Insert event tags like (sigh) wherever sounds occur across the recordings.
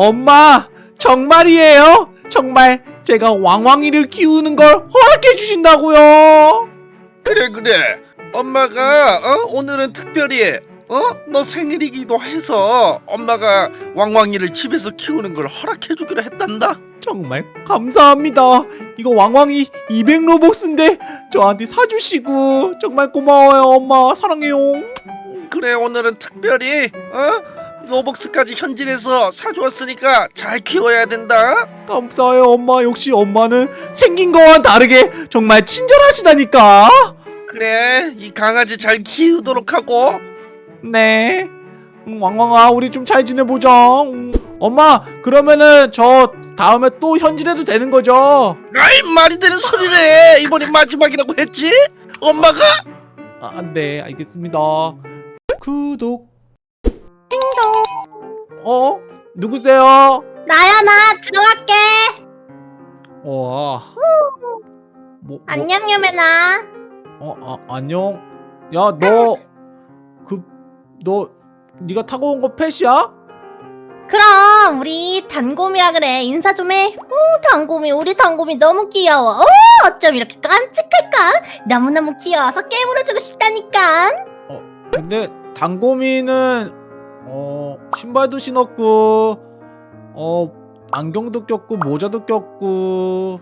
엄마 정말이에요? 정말 제가 왕왕이를 키우는 걸 허락해 주신다고요? 그래 그래 엄마가 어? 오늘은 특별히 어? 너 생일이기도 해서 엄마가 왕왕이를 집에서 키우는 걸 허락해 주기로 했단다 정말 감사합니다. 이거 왕왕이 200 로벅스인데 저한테 사주시고 정말 고마워요 엄마 사랑해요. 그래 오늘은 특별히 어? 로벅스까지 현질해서 사주었으니까 잘 키워야 된다 감사해요 엄마 역시 엄마는 생긴 거와는 다르게 정말 친절하시다니까. 그래 이 강아지 잘 키우도록 하고 네. 음, 왕왕아 우리 좀 잘 지내보자. 음, 엄마 그러면은 저 다음에 또 현질해도 되는 거죠? 아이 말이 되는 소리래 이번이 마지막이라고 했지? 엄마가? 아, 네 알겠습니다. 구독. 어? 누구세요? 나야 나 들어갈게. 와. 뭐, 뭐, 안녕 유메나. 어, 아, 안녕. 야, 너, 그, 너, 네가 타고 온 거 펫이야? 그럼 우리 단곰이라 그래 인사 좀 해. 오 단곰이 우리 단곰이 너무 귀여워. 오 어쩜 이렇게 깜찍할까? 너무 너무 귀여워서 깨물어주고 싶다니까. 근데 당고미는 어 신발도 신었고 어 안경도 꼈고 모자도 꼈고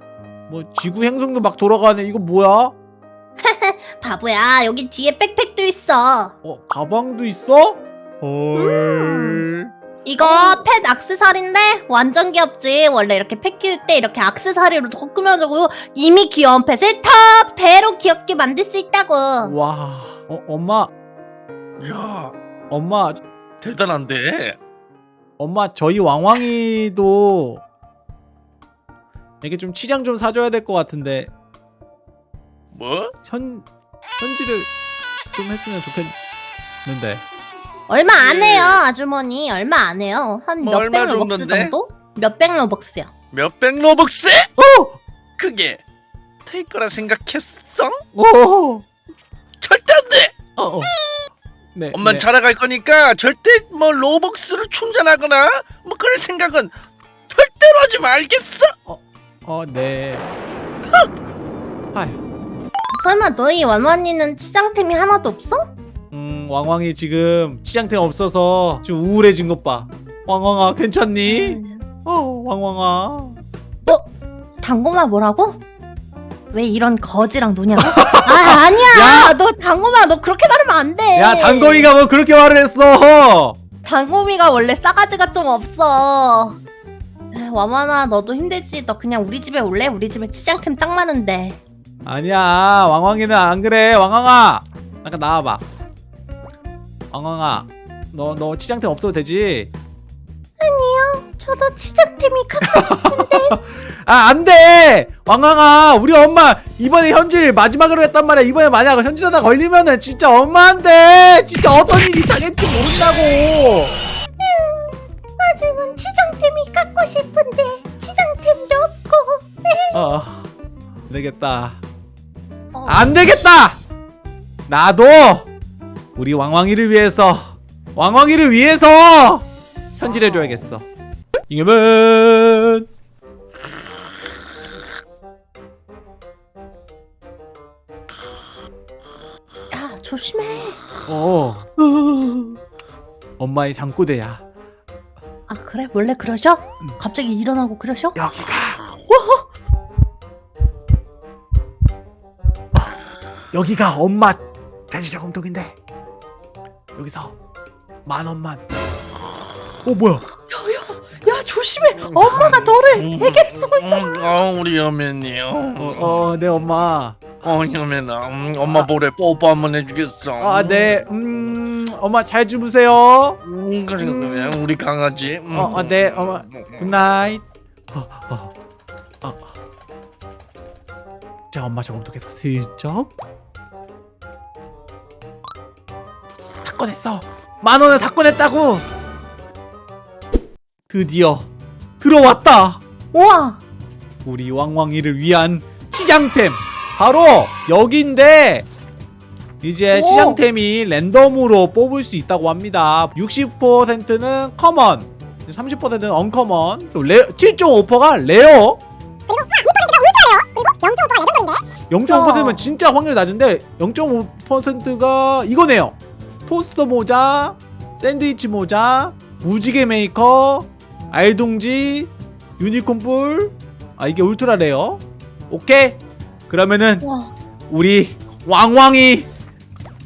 뭐 지구 행성도 막 돌아가네. 이거 뭐야? (laughs) 바보야 여기 뒤에 백팩도 있어. 어 가방도 있어? 헐. 이거 펫 악세사리인데 완전 귀엽지. 원래 이렇게 펫 키울 때 이렇게 악세사리로 더 꾸며주고 이미 귀여운 펫을 더 배로 귀엽게 만들 수 있다고. 와. 어 엄마 야 엄마 대단한데 엄마 저희 왕왕이도 이게 좀 치장 좀 사줘야 될 것 같은데 뭐? 현 현질을 좀 했으면 좋겠는데. 얼마 안 예. 해요 아주머니 얼마 안 해요 한 뭐 몇백 얼마 로벅스 정도인데? 정도? 몇백 로벅스요 몇백 로벅스? 어! 그게 될 거라 생각했어? 오! 절대 안 돼! 어, 어. 네. 엄만 네. 자라갈 거니까 절대 뭐 로벅스를 충전하거나 뭐 그럴 생각은 절대로 하지 말겠어? 어, 네. 아휴. 설마 너희 완완이는 치장템이 하나도 없어? 음, 왕왕이 지금 치장템 없어서 좀 우울해진 것 봐. 왕왕아, 괜찮니? 어, 왕왕아. 당고마 뭐라고? 왜 이런 거지랑 노냐고? 아 아니야 야! 너 당고마 너 그렇게 말하면 안 돼 야, 단거이가 뭐 그렇게 말을 했어? 당고미가 원래 싸가지가 좀 없어 에, 완완아 너도 힘들지 너 그냥 우리 집에 올래? 우리 집에 치장템 짱 많은데 아니야, 왕왕이는 안 그래. 왕왕아, 잠깐 나와봐. 왕왕아, 너, 너 치장템 없어도 되지? 저도 치장템이 갖고 싶은데 (laughs) 아, 안 돼! 왕왕아, 우리 엄마 이번에 현질 마지막으로 했단 말이야. 이번에 만약 현질하다 걸리면은 진짜 엄마한테 진짜 어떤 일이 당할지 모른다고. 하지만 치장템이 갖고 싶은데 치장템도 없고 어, 안 되겠다. 어, 안 되겠다! 나도 우리 왕왕이를 위해서 왕왕이를 위해서 현질해줘야겠어. 이겨면 야 조심해 어. 엄마의 잠꼬대야. 아 그래? 원래 그러셔? 음. 갑자기 일어나고 그러셔? 여기가 여기가 엄마 돼지 저금통인데 여기서 만 원만 어 뭐야 야 조심해. 엄마가 너를 애기를 쓰고 있잖아. 어, 우리 여맨이 어, 어네 엄마. 어 여맨아 음, 엄마 볼에 뽀뽀 한번 해주겠어. 아네 음 엄마 잘 주무세요. 음, 그래 그래. 우리 강아지. 음. 어네 엄마. good night 어, 어, 어. 자 엄마 저금통에서 슬쩍. 다 꺼냈어. 만 원을 다 꺼냈다고 드디어 들어왔다. 우와. 우리 왕왕이를 위한 치장템. 바로 여기인데 이제 오. 치장템이 랜덤으로 뽑을 수 있다고 합니다. 60%는 common 30%는 uncommon 또 레, 7.5%가 rare 0.5%면 진짜 확률이 낮은데 0.5%가 이거네요. 토스터 모자 샌드위치 모자 무지개 메이커 알동지 유니콘 뿔 아 이게 ultra rare 오케이 그러면은 와. 우리 왕왕이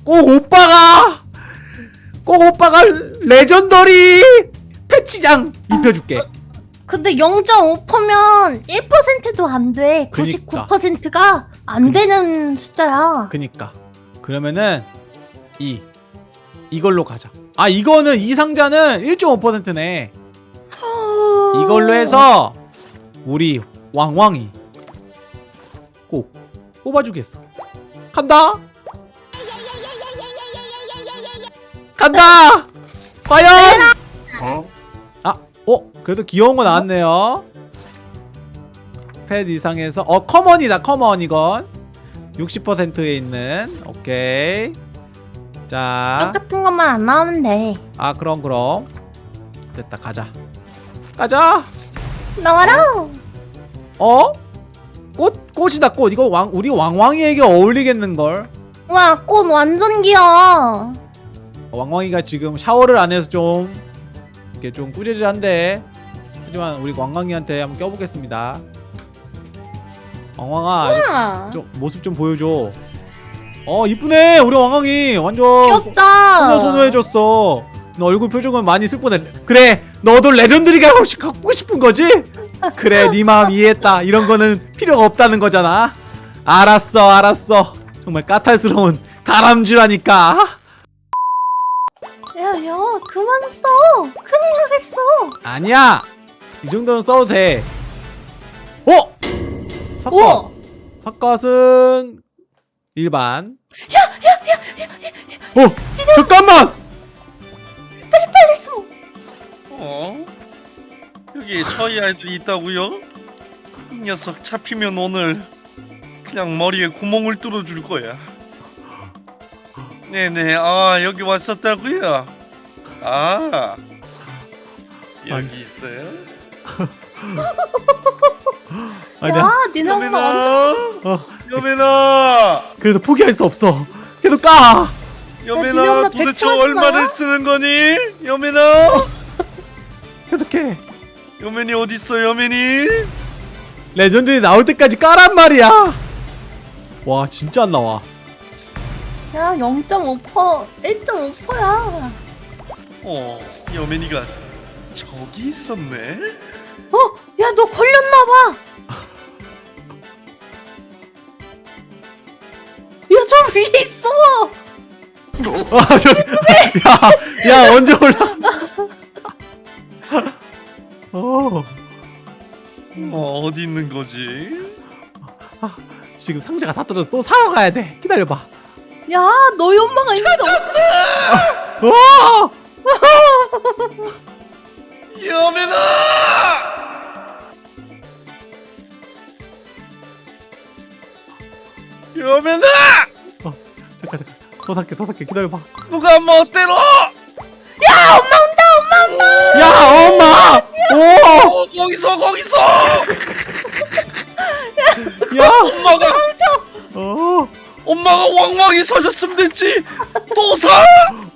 꼭 오빠가 꼭 오빠가 레전더리 패치장 입혀줄게 근데 0.5%면 1%도 안 돼. 그니까. 99%가 안 되는 숫자야. 그니까 그러면은 이 이걸로 가자 아 이거는 이 상자는 1.5%네 이걸로 해서 우리 왕왕이 꼭 뽑아주겠어. 간다! 간다! 과연! 아, 어? 그래도 귀여운 거 나왔네요. pet 이상에서 어 common이다 common 이건. 60%에 있는 오케이. 자. 똑같은 것만 안 나오면 돼. 아 그럼 그럼. 됐다 가자 가자 나와라. 어? 꽃 꽃이다 꽃 이거 왕 우리 왕왕이에게 어울리겠는걸 와, 꽃 완전 귀여워. 왕왕이가 지금 샤워를 안 해서 좀 이렇게 좀 꾸재질한데 하지만 우리 왕왕이한테 한번 껴보겠습니다 왕왕아. 좀 모습 좀 보여줘 어 이쁘네 우리 왕왕이 완전 귀엽다. 소녀 소녀해졌어 너 얼굴 표정은 많이 슬프네. 그래 너도 레전드리가 혹시 갖고 싶은 거지? 그래 네 마음 이해했다. 이런 거는 필요가 없다는 거잖아. 알았어 알았어. 정말 까탈스러운 다람쥐라니까. 야, 야, 그만 써. 큰일 나겠어. 아니야. 이 정도는 써도 돼. 어? 오! 삭갓은 일반. 어 잠깐만 서희 아이들이 있다고요? 이 녀석 잡히면 오늘 그냥 머리에 구멍을 뚫어줄 거야. 네네, 아 여기 왔었다고요? 아 여기 아니. 있어요? (laughs) 야, 니네 엄마 완전. 여매나, 어, 여매나, 그래도 포기할 수 없어 계속 까 니네 여매나, 엄마 도대체 얼마를 마. 쓰는 거니? 여매나, (laughs) 계속해 여맨이 어디 있어, 여맨이? legendary 나올 때까지 까란 말이야 와 진짜 안 나와 야, 0.5%, 1.5%야. 어, 여맨이가 저기 있었네. 어, 야, 너 걸렸나봐. 야, 저 위에 있어. 아, 저, 야, 야, 언제 올라? 거지? 지금 상자가 다 떨어져. 또 사러 가야 돼. 기다려봐. 야, 너희 엄마가 있는데 어- 어! 여맨아! 여맨아! 어, 잠깐, 잠깐. 더 살게, 더 살게. 기다려봐. 누가 멋대로? 야, 엄마 온다, 엄마 온다. 야, 엄마! 오! 어, 거기서 거기서! 야! 엄마가 어! 엄마가 왕왕이 사줬으면 됐지. 또 사?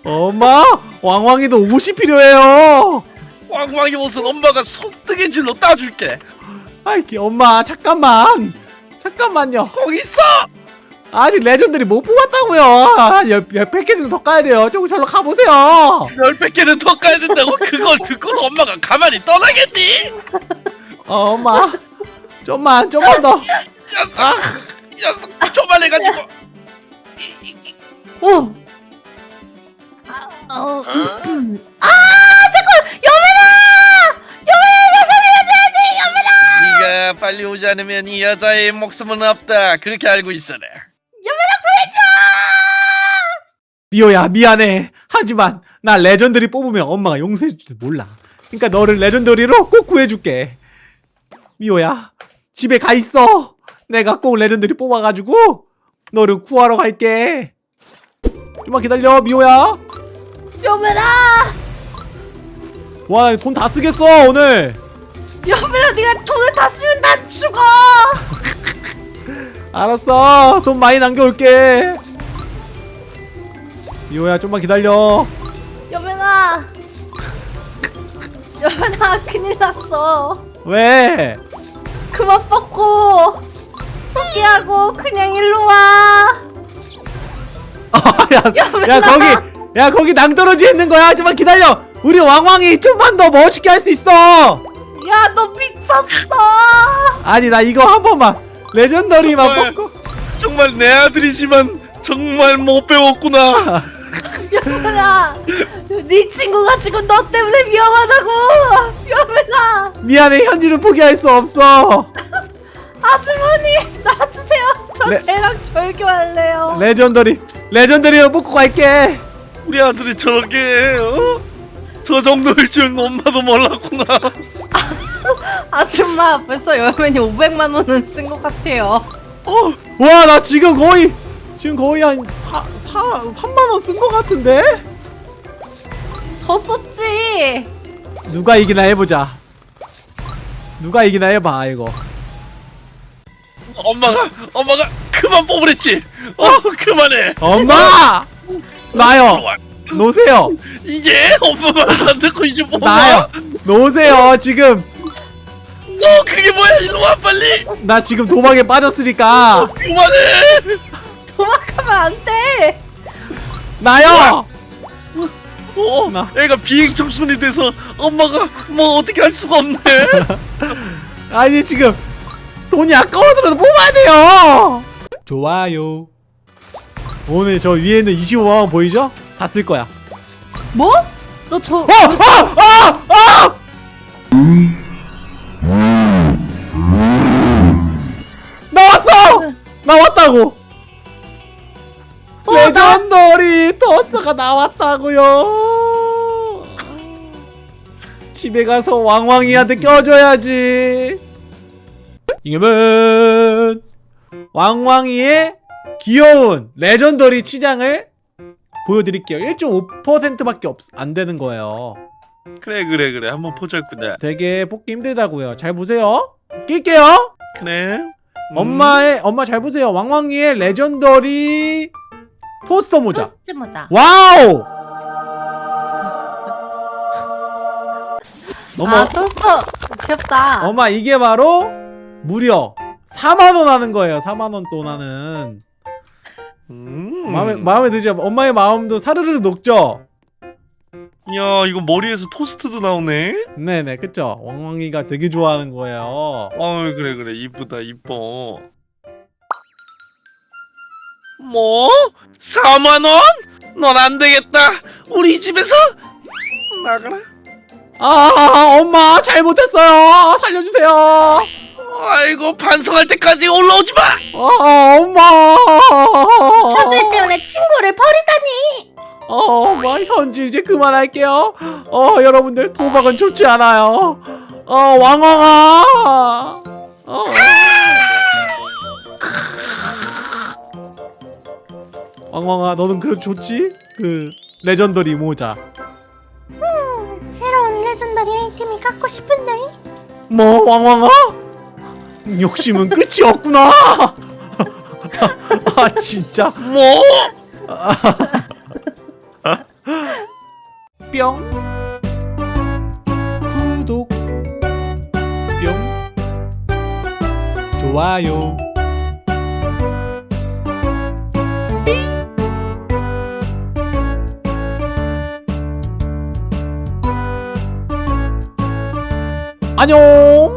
엄마! 왕왕이도 옷이 필요해요! 왕왕이 옷은 엄마가 손뜨개질로 따줄게. 아이, 기- 엄마, 잠깐만! 잠깐만요. 거기 있어. 아직 legendary 못 뽑았다고요. 한 열, 열 100개 정도 더 까야 돼요. 조금 절로 가보세요. 열백 개는 더 까야 된다고 그걸 듣고도 엄마가 가만히 떠나겠니? 어, 엄마. 좀만, 좀만 더. 녀석, 녀석 조만해가지고. 어. 아, 어, 음. 아, 잠깐, 여민아, 여민아, 나 살려줘야지, 여민아. 네가 빨리 오지 않으면 이 여자의 목숨은 없다. 그렇게 알고 있어라. 미호야, 미안해. 하지만, 나 legendary 뽑으면 엄마가 용서해줄지 몰라. 그니까 너를 legendary로 꼭 구해줄게. 미호야, 집에 가 있어. 내가 꼭 legendary 뽑아가지고, 너를 구하러 갈게. 좀만 기다려, 미호야. 여매나. 와돈 다 쓰겠어 오늘 여민아 네가 돈을 다 쓰면 난 죽어 (laughs) 알았어 돈 많이 남겨올게 미호야 좀만 기다려 여민아 (laughs) 여민아 큰일 났어 왜? 그만 뻗고 포기하고 그냥 일로 와. 야, 야 거기 야 거기 낭떠러지 있는 거야? 좀만 기다려. 우리 왕왕이 좀만 더 멋있게 할 수 있어. 야 너 미쳤어. 아니 나 이거 한 번만. 레전더리만. 뽑고. 정말 내 아들이지만 정말 못 배웠구나. (laughs) 여민아 네 친구가 지금 너 때문에 위험하다고. 여민아 미안해 현질은 포기할 수 없어 저 네. 절교할래요 legendary legendary로 뽑고 갈게 우리 아들이 저렇게 어? 저 정도일 줄 엄마도 몰랐구나. 아줌마 벌써 여민이 500만 원은 쓴 것 같아요 어, 와 나 지금 거의 지금 거의 한 4, 4, 3만 원 쓴거 같은데? 더 썼지 누가 이기나 해보자 누가 이기나 해봐 이거 엄마가 엄마가 그만 뽑으랬지. 어, 그만해. 엄마! 나요 와, 놓으세요 이게 엄마 말도 안 듣고 이제 뽑아. 나요 놓으세요 지금 너 그게 뭐야? 일로 와 빨리. 나 지금 도박에 빠졌으니까 그만해. 도망가면 안 돼 나요 어, 나. 애가 비행 청소년이 돼서 엄마가 뭐 어떻게 할 수가 없네. (laughs) 아니 지금 돈이 아까워서라도 뽑아야 돼요 좋아요 오늘 저 위에는 25만원 보이죠? 다 쓸 거야 뭐? 너 저... 어! 아! 아! 아! 나왔어! 나왔다고! 어, legendary 토스트가 나왔다고요 집에 가서 왕왕이한테 껴줘야지 지금은 왕왕이의 귀여운 legendary 치장을 보여드릴게요. 1.5%밖에 없, 안 되는 거예요. 그래 그래 그래. 한번 보자꾸나. 되게 뽑기 힘들다고요. 잘 보세요. 낄게요. 그래. 음. 엄마의 엄마 잘 보세요. 왕왕이의 legendary 토스트 모자. 토스트 모자. 와우! 어머 아 토스트 귀엽다. 엄마 이게 바로 무려 4만원 하는 거예요 4만원 돈 하는 음. 마음에, 마음에 드죠 엄마의 마음도 사르르 녹죠 야 이거 머리에서 토스트도 나오네. 네네 그쵸 왕왕이가 되게 좋아하는 거예요 어 그래 그래 이쁘다 이뻐. 뭐? 4만 원? 넌 안 되겠다. 우리 집에서 나가라. 아 엄마 잘못했어요 살려주세요 아이고 반성할 때까지 올라오지 마. 아 엄마 현질 때문에 친구를 버리다니 어, 엄마 현질 이제 그만할게요 어 여러분들 도박은 좋지 않아요 어 왕왕아 어. 왕왕아 너는 그래도 좋지? 그 legendary 모자 새로운 legendary 아이템이 갖고 싶은데 뭐 왕왕아? 욕심은 끝이 없구나. (laughs) 아 진짜? 뭐? (laughs) 뿅. 구독. 뿅. 좋아요. 안녕